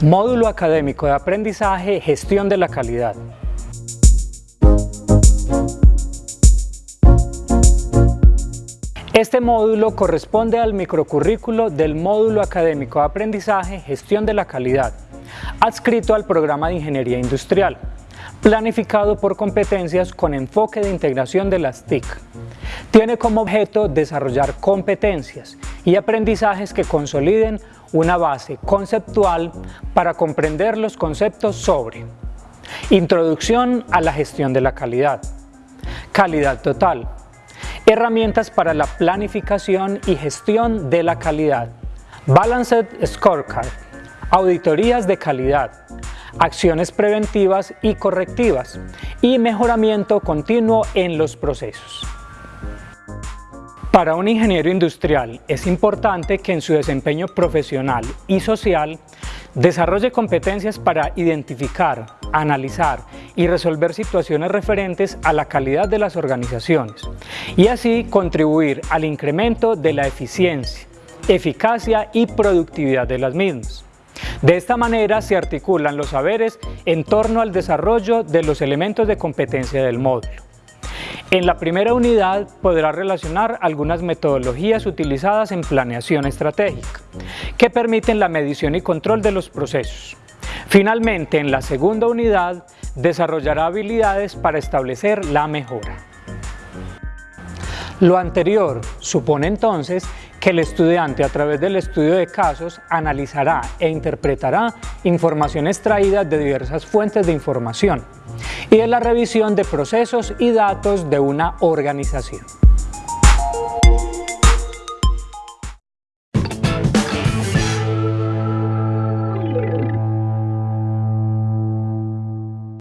Módulo Académico de Aprendizaje Gestión de la Calidad. Este módulo corresponde al microcurrículo del Módulo Académico de Aprendizaje Gestión de la Calidad, adscrito al programa de Ingeniería Industrial, planificado por competencias con enfoque de integración de las TIC. Tiene como objeto desarrollar competencias y aprendizajes que consoliden una base conceptual para comprender los conceptos sobre Introducción a la gestión de la calidad Calidad total Herramientas para la planificación y gestión de la calidad Balanced Scorecard Auditorías de calidad Acciones preventivas y correctivas y mejoramiento continuo en los procesos. Para un ingeniero industrial es importante que en su desempeño profesional y social desarrolle competencias para identificar, analizar y resolver situaciones referentes a la calidad de las organizaciones y así contribuir al incremento de la eficiencia, eficacia y productividad de las mismas. De esta manera se articulan los saberes en torno al desarrollo de los elementos de competencia del módulo. En la primera unidad podrá relacionar algunas metodologías utilizadas en planeación estratégica, que permiten la medición y control de los procesos. Finalmente, en la segunda unidad, desarrollará habilidades para establecer la mejora. Lo anterior supone entonces el estudiante a través del estudio de casos analizará e interpretará información extraída de diversas fuentes de información y de la revisión de procesos y datos de una organización.